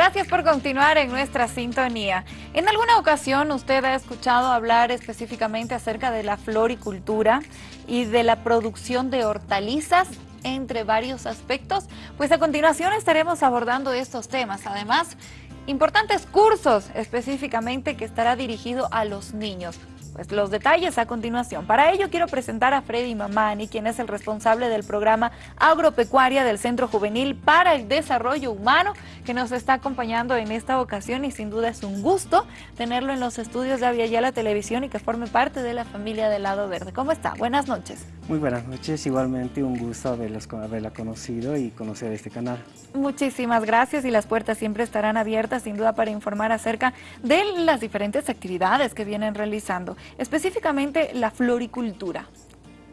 Gracias por continuar en nuestra sintonía. En alguna ocasión usted ha escuchado hablar específicamente acerca de la floricultura y de la producción de hortalizas entre varios aspectos, pues a continuación estaremos abordando estos temas. Además, importantes cursos específicamente que estará dirigido a los niños. Pues los detalles a continuación. Para ello quiero presentar a Freddy Mamani, quien es el responsable del programa agropecuaria del Centro Juvenil para el Desarrollo Humano, que nos está acompañando en esta ocasión y sin duda es un gusto tenerlo en los estudios de la Televisión y que forme parte de la familia del Lado Verde. ¿Cómo está? Buenas noches. Muy buenas noches, igualmente un gusto haberla conocido y conocer este canal. Muchísimas gracias y las puertas siempre estarán abiertas sin duda para informar acerca de las diferentes actividades que vienen realizando, específicamente la floricultura.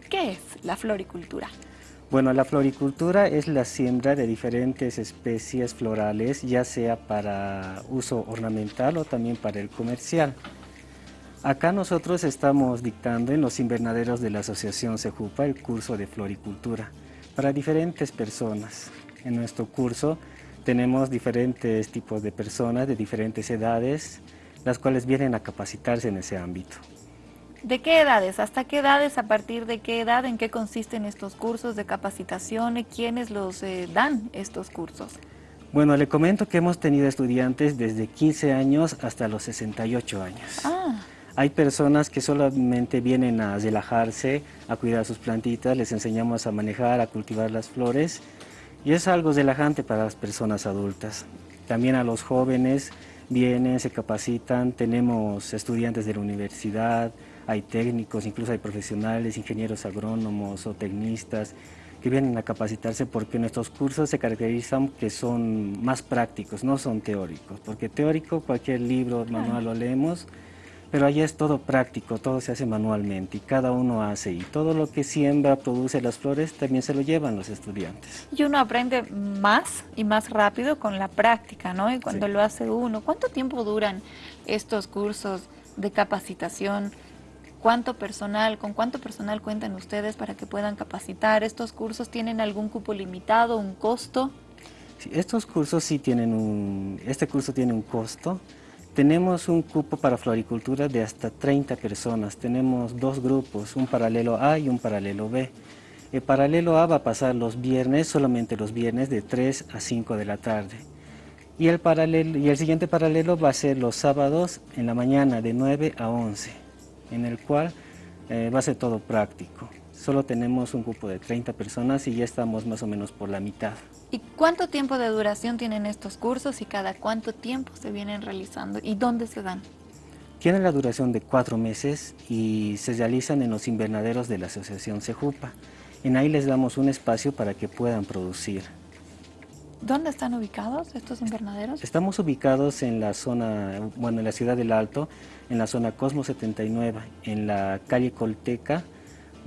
¿Qué es la floricultura? Bueno, la floricultura es la siembra de diferentes especies florales, ya sea para uso ornamental o también para el comercial. Acá nosotros estamos dictando en los invernaderos de la Asociación Sejupa el curso de floricultura para diferentes personas. En nuestro curso tenemos diferentes tipos de personas de diferentes edades, las cuales vienen a capacitarse en ese ámbito. ¿De qué edades? ¿Hasta qué edades? ¿A partir de qué edad? ¿En qué consisten estos cursos de capacitación? ¿Y quiénes los eh, dan estos cursos? Bueno, le comento que hemos tenido estudiantes desde 15 años hasta los 68 años. Ah. Hay personas que solamente vienen a relajarse, a cuidar sus plantitas, les enseñamos a manejar, a cultivar las flores y es algo relajante para las personas adultas. También a los jóvenes vienen, se capacitan, tenemos estudiantes de la universidad, hay técnicos, incluso hay profesionales, ingenieros agrónomos o tecnistas que vienen a capacitarse porque nuestros cursos se caracterizan que son más prácticos, no son teóricos, porque teórico cualquier libro, manual lo leemos, pero allá es todo práctico, todo se hace manualmente y cada uno hace y todo lo que siembra, produce las flores, también se lo llevan los estudiantes. Y uno aprende más y más rápido con la práctica, ¿no? Y cuando lo hace uno, ¿cuánto tiempo duran estos cursos de capacitación? ¿Cuánto personal, con cuánto personal cuentan ustedes para que puedan capacitar? ¿Estos cursos tienen algún cupo limitado, un costo? Sí, estos cursos sí tienen un, este curso tiene un costo, tenemos un cupo para floricultura de hasta 30 personas. Tenemos dos grupos, un paralelo A y un paralelo B. El paralelo A va a pasar los viernes, solamente los viernes, de 3 a 5 de la tarde. Y el, paralelo, y el siguiente paralelo va a ser los sábados en la mañana de 9 a 11, en el cual eh, va a ser todo práctico. Solo tenemos un grupo de 30 personas y ya estamos más o menos por la mitad. ¿Y cuánto tiempo de duración tienen estos cursos y cada cuánto tiempo se vienen realizando y dónde se dan? Tienen la duración de cuatro meses y se realizan en los invernaderos de la Asociación Sejupa. En ahí les damos un espacio para que puedan producir. ¿Dónde están ubicados estos invernaderos? Estamos ubicados en la zona, bueno, en la ciudad del Alto, en la zona Cosmo 79, en la calle Colteca,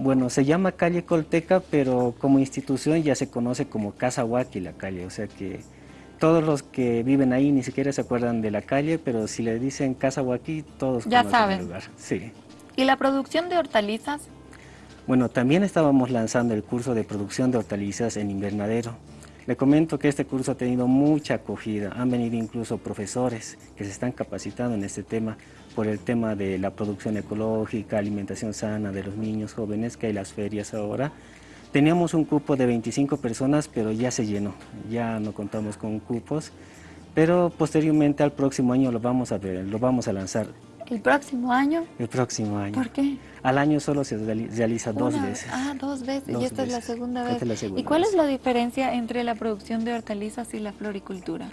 bueno, se llama calle Colteca, pero como institución ya se conoce como Casa Huaki la calle, o sea que todos los que viven ahí ni siquiera se acuerdan de la calle, pero si le dicen Casa Huaki, todos ya conocen saben. el lugar. Sí. ¿Y la producción de hortalizas? Bueno, también estábamos lanzando el curso de producción de hortalizas en invernadero. Le comento que este curso ha tenido mucha acogida, han venido incluso profesores que se están capacitando en este tema por el tema de la producción ecológica, alimentación sana de los niños jóvenes, que hay las ferias ahora. Teníamos un cupo de 25 personas, pero ya se llenó, ya no contamos con cupos, pero posteriormente al próximo año lo vamos a lo vamos a lanzar. ¿El próximo año? El próximo año. ¿Por qué? Al año solo se realiza dos veces. Ah, dos veces. y esta es la segunda vez. Es la segunda ¿Y cuál vez. es la diferencia entre la producción de hortalizas y la floricultura?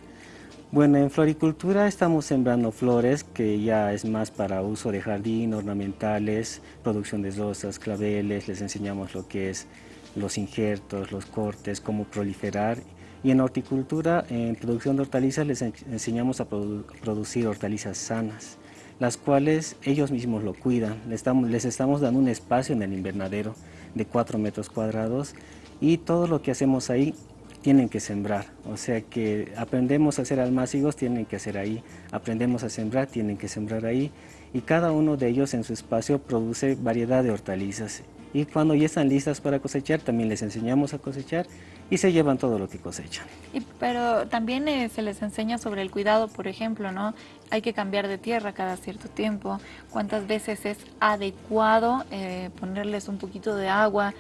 Bueno, en floricultura estamos sembrando flores que ya es más para uso de jardín, ornamentales, producción de rosas, claveles, les enseñamos lo que es los injertos, los cortes, cómo proliferar. Y en horticultura, en producción de hortalizas, les enseñamos a produ producir hortalizas sanas las cuales ellos mismos lo cuidan. Les estamos, les estamos dando un espacio en el invernadero de 4 metros cuadrados y todo lo que hacemos ahí tienen que sembrar, o sea que aprendemos a hacer almácigos, tienen que hacer ahí, aprendemos a sembrar, tienen que sembrar ahí. Y cada uno de ellos en su espacio produce variedad de hortalizas. Y cuando ya están listas para cosechar también les enseñamos a cosechar y se llevan todo lo que cosechan. Y, pero también eh, se les enseña sobre el cuidado, por ejemplo, ¿no? Hay que cambiar de tierra cada cierto tiempo, cuántas veces es adecuado eh, ponerles un poquito de agua,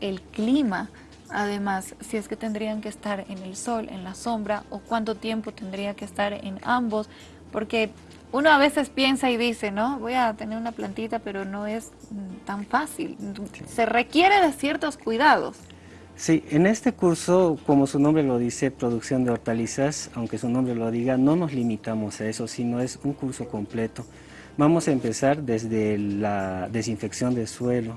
el clima, además, si es que tendrían que estar en el sol, en la sombra, o cuánto tiempo tendría que estar en ambos, porque uno a veces piensa y dice, ¿no? Voy a tener una plantita, pero no es mm, tan fácil. Se requiere de ciertos cuidados. Sí, en este curso, como su nombre lo dice, producción de hortalizas, aunque su nombre lo diga, no nos limitamos a eso, sino es un curso completo. Vamos a empezar desde la desinfección del suelo,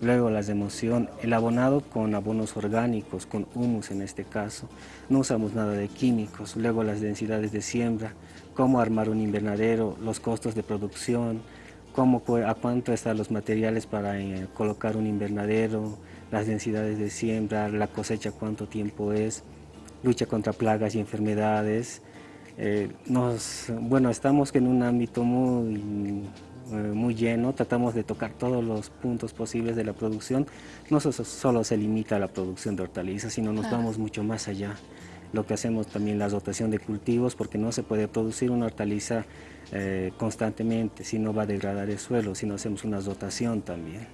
luego la democión, el abonado con abonos orgánicos, con humus en este caso, no usamos nada de químicos, luego las densidades de siembra, cómo armar un invernadero, los costos de producción, cómo, a cuánto están los materiales para eh, colocar un invernadero, las densidades de siembra, la cosecha cuánto tiempo es, lucha contra plagas y enfermedades. Eh, nos, bueno, estamos en un ámbito muy, eh, muy lleno, tratamos de tocar todos los puntos posibles de la producción. No solo se limita a la producción de hortalizas, sino nos vamos mucho más allá. Lo que hacemos también la dotación de cultivos, porque no se puede producir una hortaliza eh, constantemente, si no va a degradar el suelo, si no hacemos una dotación también.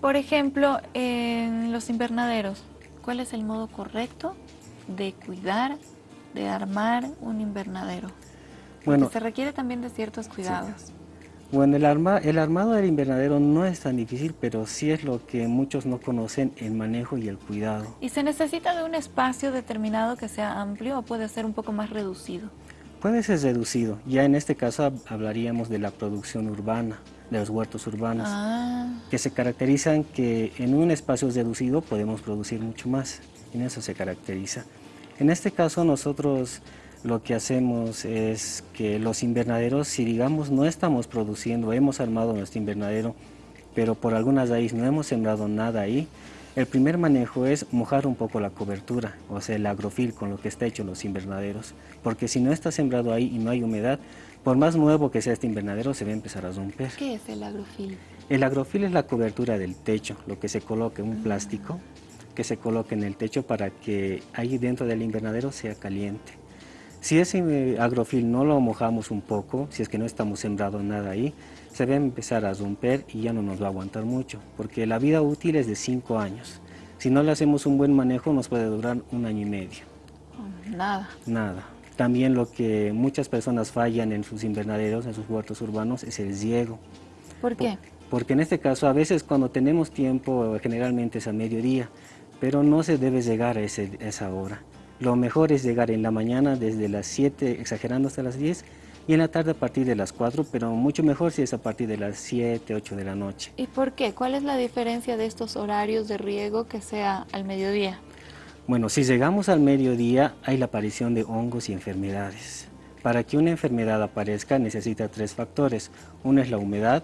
Por ejemplo, en los invernaderos, ¿cuál es el modo correcto de cuidar, de armar un invernadero? Bueno, se requiere también de ciertos cuidados. Bueno, el, arma, el armado del invernadero no es tan difícil, pero sí es lo que muchos no conocen, el manejo y el cuidado. ¿Y se necesita de un espacio determinado que sea amplio o puede ser un poco más reducido? Puede ser reducido. Ya en este caso hablaríamos de la producción urbana de los huertos urbanos, ah. que se caracterizan que en un espacio reducido podemos producir mucho más, en eso se caracteriza. En este caso nosotros lo que hacemos es que los invernaderos, si digamos no estamos produciendo, hemos armado nuestro invernadero, pero por alguna raíz no hemos sembrado nada ahí, el primer manejo es mojar un poco la cobertura, o sea, el agrofil con lo que está hecho los invernaderos, porque si no está sembrado ahí y no hay humedad, por más nuevo que sea este invernadero, se va a empezar a romper. ¿Qué es el agrofil? El agrofil es la cobertura del techo, lo que se coloca un plástico que se coloca en el techo para que ahí dentro del invernadero sea caliente. Si ese eh, agrofil no lo mojamos un poco, si es que no estamos sembrando nada ahí, se va a empezar a romper y ya no nos va a aguantar mucho, porque la vida útil es de 5 años. Si no le hacemos un buen manejo, nos puede durar un año y medio. Nada. Nada. También lo que muchas personas fallan en sus invernaderos, en sus huertos urbanos, es el riego. ¿Por qué? Porque en este caso a veces cuando tenemos tiempo, generalmente es a mediodía, pero no se debe llegar a, esa hora. Lo mejor es llegar en la mañana desde las 7, exagerando hasta las 10, y en la tarde a partir de las 4, pero mucho mejor si es a partir de las 7, 8 de la noche. ¿Y por qué? ¿Cuál es la diferencia de estos horarios de riego que sea al mediodía? Bueno, si llegamos al mediodía hay la aparición de hongos y enfermedades. Para que una enfermedad aparezca necesita tres factores. Uno es la humedad,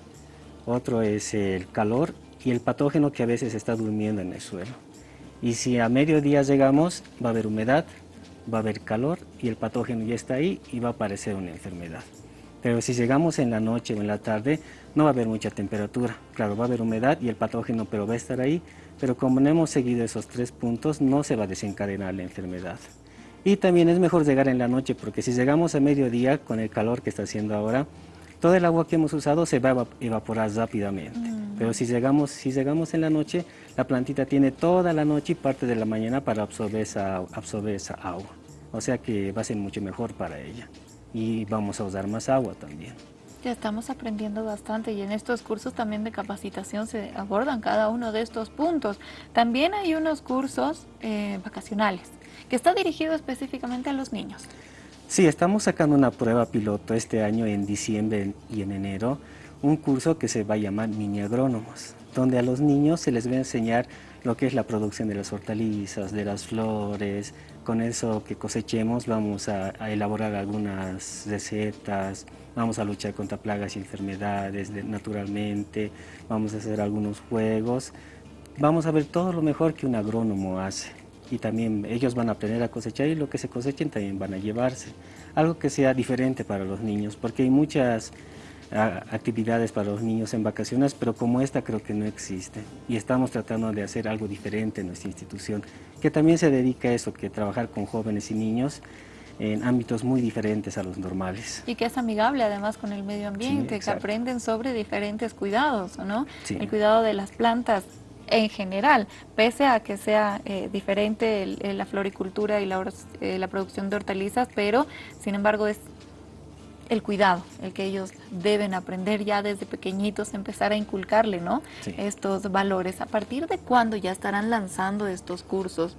otro es el calor y el patógeno que a veces está durmiendo en el suelo. Y si a mediodía llegamos, va a haber humedad, va a haber calor y el patógeno ya está ahí y va a aparecer una enfermedad. Pero si llegamos en la noche o en la tarde, no va a haber mucha temperatura. Claro, va a haber humedad y el patógeno, pero va a estar ahí, pero como no hemos seguido esos tres puntos, no se va a desencadenar la enfermedad. Y también es mejor llegar en la noche, porque si llegamos a mediodía, con el calor que está haciendo ahora, todo el agua que hemos usado se va a evaporar rápidamente. Mm. Pero si llegamos, si llegamos en la noche, la plantita tiene toda la noche y parte de la mañana para absorber esa, absorber esa agua. O sea que va a ser mucho mejor para ella. Y vamos a usar más agua también. Ya estamos aprendiendo bastante y en estos cursos también de capacitación se abordan cada uno de estos puntos. También hay unos cursos eh, vacacionales que está dirigido específicamente a los niños. Sí, estamos sacando una prueba piloto este año en diciembre y en enero, un curso que se va a llamar Mini Agrónomos, donde a los niños se les va a enseñar lo que es la producción de las hortalizas, de las flores, con eso que cosechemos vamos a elaborar algunas recetas, vamos a luchar contra plagas y enfermedades naturalmente, vamos a hacer algunos juegos, vamos a ver todo lo mejor que un agrónomo hace. Y también ellos van a aprender a cosechar y lo que se cosechen también van a llevarse. Algo que sea diferente para los niños, porque hay muchas actividades para los niños en vacaciones, pero como esta creo que no existe. Y estamos tratando de hacer algo diferente en nuestra institución, que también se dedica a eso, que trabajar con jóvenes y niños en ámbitos muy diferentes a los normales. Y que es amigable además con el medio ambiente, que aprenden sobre diferentes cuidados, ¿no? El cuidado de las plantas en general, pese a que sea eh, diferente la floricultura y la, eh, la producción de hortalizas, pero sin embargo es el cuidado, el que ellos deben aprender ya desde pequeñitos, empezar a inculcarle ¿no? estos valores. ¿A partir de cuándo ya estarán lanzando estos cursos?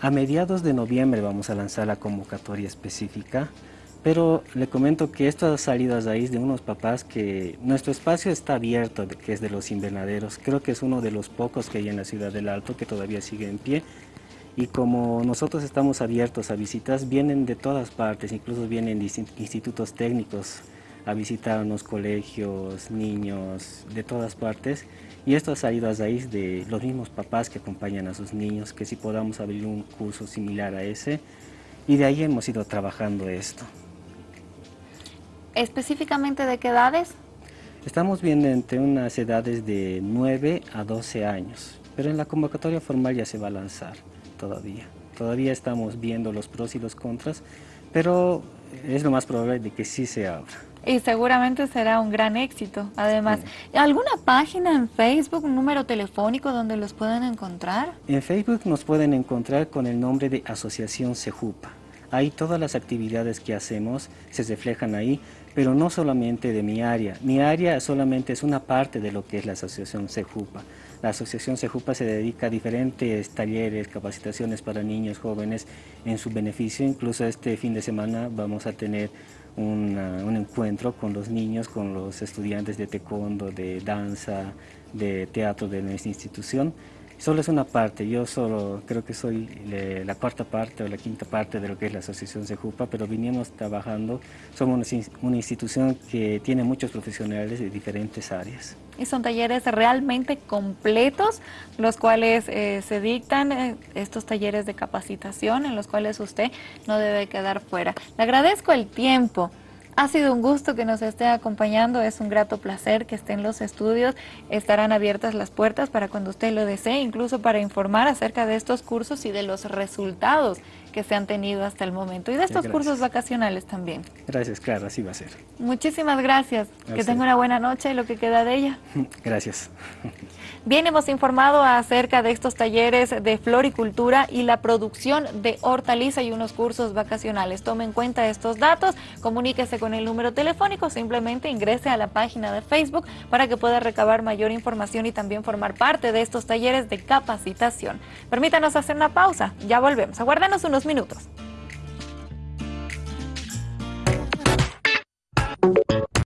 A mediados de noviembre vamos a lanzar la convocatoria específica, pero le comento que esto ha salido a raíz de unos papás que nuestro espacio está abierto, que es de los invernaderos. Creo que es uno de los pocos que hay en la ciudad del Alto que todavía sigue en pie y como nosotros estamos abiertos a visitas, vienen de todas partes, incluso vienen institutos técnicos a visitarnos, colegios, niños, de todas partes. Y esto ha salido a raíz de los mismos papás que acompañan a sus niños, que si podamos abrir un curso similar a ese. Y de ahí hemos ido trabajando esto. ¿Específicamente de qué edades? Estamos viendo entre unas edades de 9 a 12 años, pero en la convocatoria formal ya se va a lanzar todavía. Todavía estamos viendo los pros y los contras, pero es lo más probable de que sí se abra. Y seguramente será un gran éxito. Además, ¿alguna página en Facebook, un número telefónico donde los pueden encontrar? En Facebook nos pueden encontrar con el nombre de Asociación Sejupa. Ahí todas las actividades que hacemos se reflejan ahí, pero no solamente de mi área. Mi área solamente es una parte de lo que es la Asociación Sejupa. La Asociación Sejupa se dedica a diferentes talleres, capacitaciones para niños, jóvenes en su beneficio. Incluso este fin de semana vamos a tener un encuentro con los niños, con los estudiantes de taekwondo, de danza, de teatro de nuestra institución solo es una parte, yo solo creo que soy la cuarta parte o la quinta parte de lo que es la Asociación Sejupa, pero vinimos trabajando, somos una institución que tiene muchos profesionales de diferentes áreas. Y son talleres realmente completos, los cuales eh, se dictan eh, estos talleres de capacitación en los cuales usted no debe quedar fuera. Le agradezco el tiempo. Ha sido un gusto que nos esté acompañando, es un grato placer que esté en los estudios, estarán abiertas las puertas para cuando usted lo desee, incluso para informar acerca de estos cursos y de los resultados que se han tenido hasta el momento y de estos cursos vacacionales también. Gracias, claro, así va a ser. Muchísimas gracias, que tenga una buena noche y lo que queda de ella. Gracias. Bien, hemos informado acerca de estos talleres de floricultura y la producción de hortaliza y unos cursos vacacionales. Tome en cuenta estos datos, comuníquese con el número telefónico, simplemente ingrese a la página de Facebook para que pueda recabar mayor información y también formar parte de estos talleres de capacitación. Permítanos hacer una pausa, ya volvemos. Aguárdanos unos minutos.